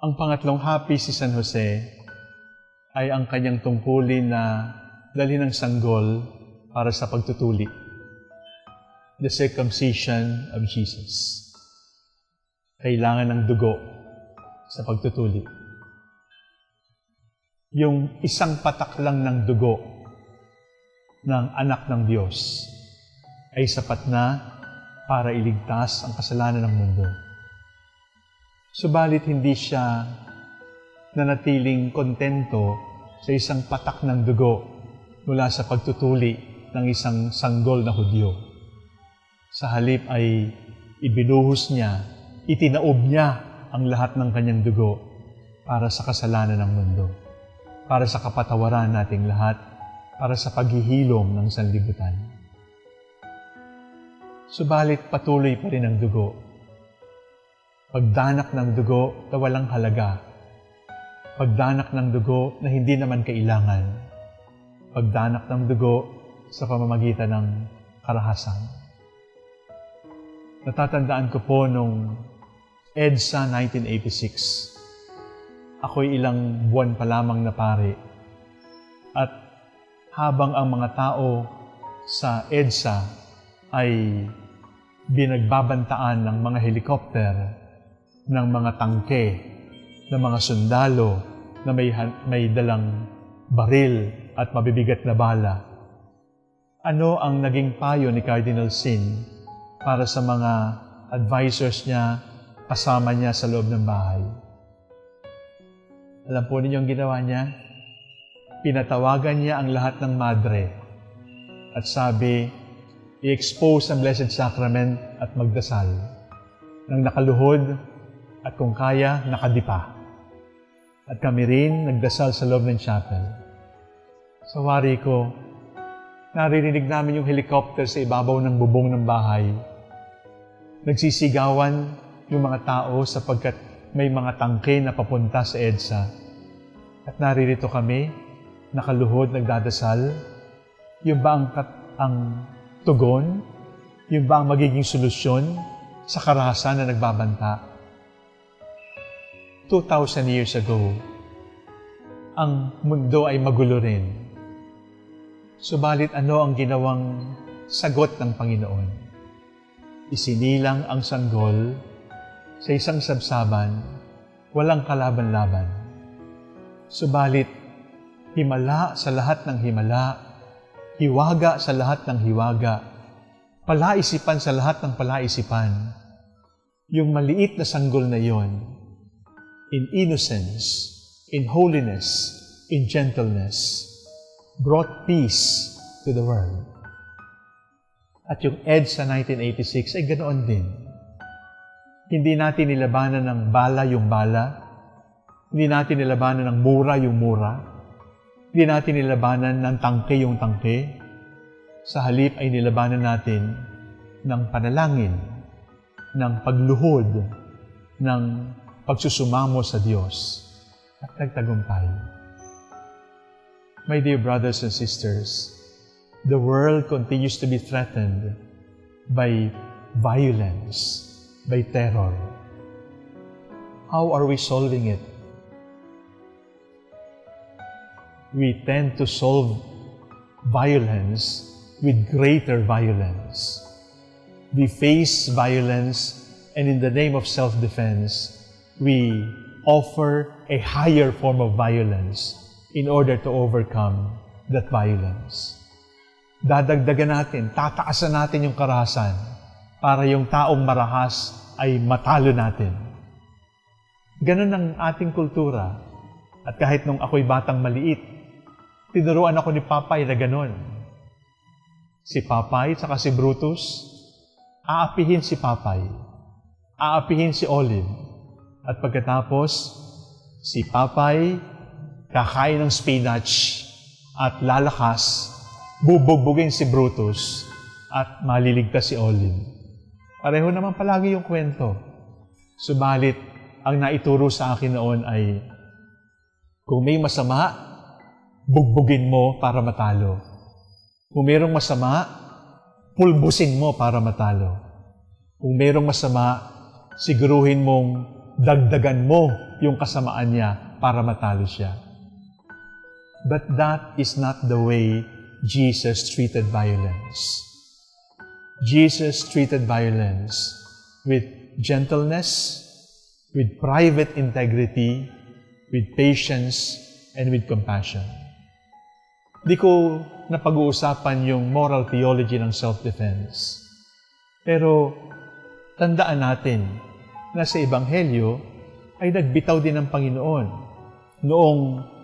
Ang pangatlong happy si San Jose ay ang kanyang tungkulin na dalhin ng sanggol para sa pagtutuli. The circumcision of Jesus. Kailangan ng dugo sa pagtutuli. Yung isang patak lang ng dugo ng anak ng Diyos ay sapat na para iligtas ang kasalanan ng mundo. Subalit hindi siya nanatiling kontento sa isang patak ng dugo mula sa pagtutuli ng isang sanggol na Hudyo. Sa halip ay ibinuhos niya, itinaob niya ang lahat ng kanyang dugo para sa kasalanan ng mundo, para sa kapatawaran nating lahat, para sa paghihilom ng sanlibutan. Subalit patuloy pa rin ang dugo pagdanak ng dugo na walang halaga, pagdanak ng dugo na hindi naman kailangan, pagdanak ng dugo sa pamamagitan ng karahasan. Natatandaan ko po nung EDSA 1986. Ako'y ilang buwan pa lamang na pare. At habang ang mga tao sa EDSA ay binagbabantaan ng mga helikopter ng mga tangke, ng mga sundalo na may, may dalang baril at mabibigat na bala. Ano ang naging payo ni Cardinal Sin para sa mga advisors niya, kasama niya sa loob ng bahay? Alam po ninyo ang ginawa niya? Pinatawagan niya ang lahat ng madre at sabi, i-expose ang Blessed Sacrament at magdasal. Nang nakaluhod, at kung kaya, nakadipa. At kami rin nagdasal sa loob ng chapel. Sa wari ko, naririnig namin yung helicopter sa ibabaw ng bubong ng bahay. Nagsisigawan yung mga tao sapagkat may mga tangke na papunta sa EDSA. At naririto kami, nakaluhod, nagdadasal. Yung ba ang, ang tugon? Yung ba ang magiging solusyon sa karahasan na nagbabanta? 2,000 years ago, ang mundo ay magulo rin. Subalit ano ang ginawang sagot ng Panginoon? Isinilang ang sanggol sa isang sabsaban, walang kalaban-laban. Subalit, himala sa lahat ng himala, hiwaga sa lahat ng hiwaga, palaisipan sa lahat ng palaisipan. Yung maliit na sanggol na yon, in innocence, in holiness, in gentleness, brought peace to the world. At yung EDSA 1986 ay ganoon din. Hindi natin nilabanan ng bala yung bala, hindi natin nilabanan ng mura yung mura, hindi natin nilabanan ng tangke yung tangke, sa halip ay nilabanan natin ng panalangin, ng pagluhod, ng pagsusumamo sa Diyos at nagtagumpay. My dear brothers and sisters, the world continues to be threatened by violence, by terror. How are we solving it? We tend to solve violence with greater violence. We face violence and in the name of self-defense, we offer a higher form of violence in order to overcome that violence. Dadagdagan natin, tataasan natin yung karahasan para yung taong marahas ay matalo natin. Ganon ang ating kultura. At kahit nung ako'y batang maliit, tinuruan ako ni Papay na ganon. Si Papay at si Brutus, aapihin si Papay, aapihin si Olive, at pagkatapos, si Papay kakain ng spinach at lalakas, bubugbugin si Brutus at maliligtas si Olive. Pareho naman palagi yung kwento. Subalit, ang naituro sa akin noon ay, kung may masama, bugbugin mo para matalo. Kung mayroong masama, pulbusin mo para matalo. Kung mayroong masama, siguruhin mong dagdagan mo yung kasamaan niya para matalo siya. But that is not the way Jesus treated violence. Jesus treated violence with gentleness, with private integrity, with patience, and with compassion. Di ko napag-uusapan yung moral theology ng self-defense. Pero tandaan natin na sa Ebanghelyo ay nagbitaw din ng Panginoon noong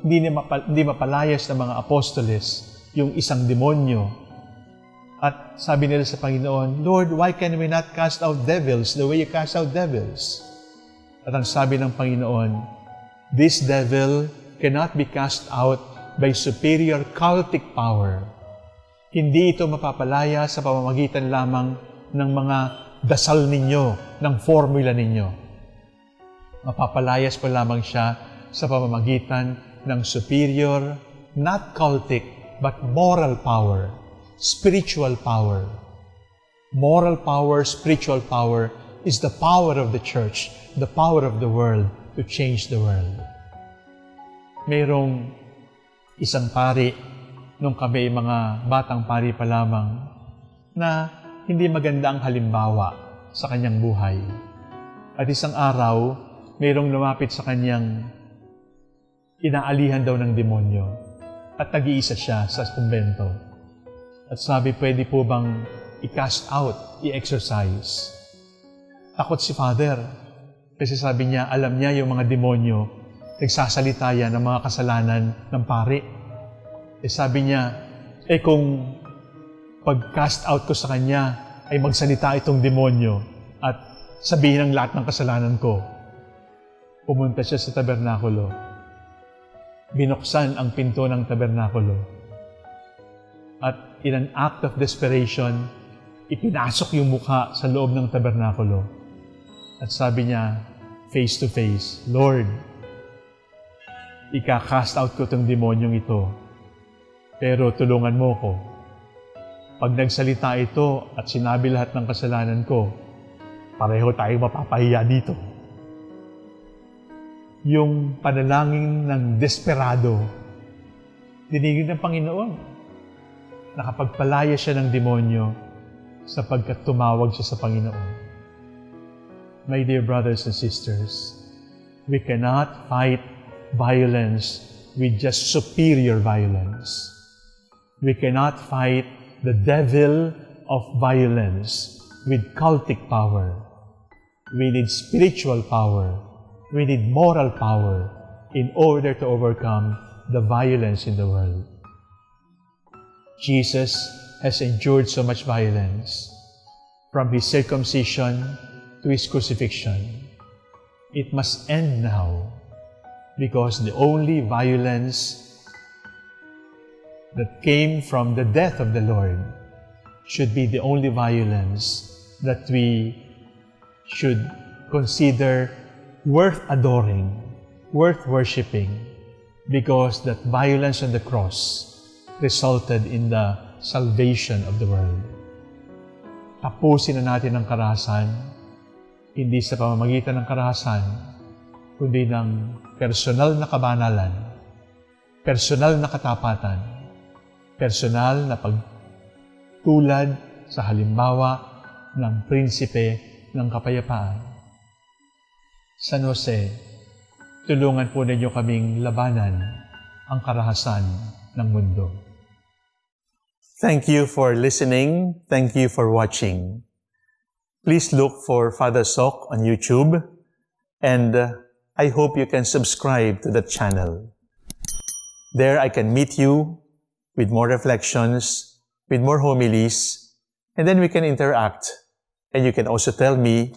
hindi, mapal- hindi mapalayas ng mga apostoles yung isang demonyo. At sabi nila sa Panginoon, Lord, why can we not cast out devils the way you cast out devils? At ang sabi ng Panginoon, this devil cannot be cast out by superior cultic power. Hindi ito mapapalaya sa pamamagitan lamang ng mga dasal ninyo, ng formula ninyo. Mapapalayas pa lamang siya sa pamamagitan ng superior, not cultic, but moral power, spiritual power. Moral power, spiritual power is the power of the church, the power of the world to change the world. Mayroong isang pari nung kami mga batang pari pa lamang na hindi maganda ang halimbawa sa kanyang buhay. At isang araw, mayroong lumapit sa kanyang inaalihan daw ng demonyo at nag-iisa siya sa kumbento. At sabi, pwede po bang i-cast out, i-exercise? Takot si Father kasi sabi niya, alam niya yung mga demonyo, nagsasalita yan ng mga kasalanan ng pari. Eh sabi niya, eh kung pag-cast out ko sa kanya, ay magsalita itong demonyo at sabihin ang lahat ng kasalanan ko. Pumunta siya sa tabernakulo. Binuksan ang pinto ng tabernakulo. At in an act of desperation, ipinasok yung mukha sa loob ng tabernakulo. At sabi niya, face to face, Lord, ika-cast out ko itong demonyong ito. Pero tulungan mo ko. Pag nagsalita ito at sinabi lahat ng kasalanan ko, pareho tayo mapapahiya dito. Yung panalangin ng desperado, dinigin ng Panginoon. Nakapagpalaya siya ng demonyo sapagkat tumawag siya sa Panginoon. My dear brothers and sisters, we cannot fight violence with just superior violence. We cannot fight the devil of violence with cultic power. We need spiritual power. We need moral power in order to overcome the violence in the world. Jesus has endured so much violence from his circumcision to his crucifixion. It must end now because the only violence that came from the death of the Lord should be the only violence that we should consider worth adoring, worth worshiping, because that violence on the cross resulted in the salvation of the world. Tapusin na natin ang karahasan, hindi sa pamamagitan ng karahasan, kundi ng personal na kabanalan, personal na katapatan, personal na pagtulad sa halimbawa ng prinsipe ng kapayapaan. San Jose, tulungan po ninyo kaming labanan ang karahasan ng mundo. Thank you for listening. Thank you for watching. Please look for Father Sok on YouTube and uh, I hope you can subscribe to the channel. There I can meet you with more reflections, with more homilies, and then we can interact. And you can also tell me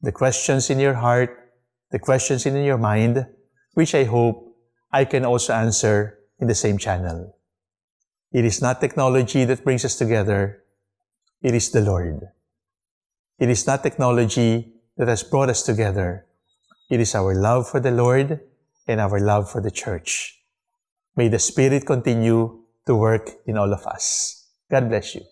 the questions in your heart, the questions in your mind, which I hope I can also answer in the same channel. It is not technology that brings us together. It is the Lord. It is not technology that has brought us together. It is our love for the Lord and our love for the church. May the Spirit continue to work in all of us. God bless you.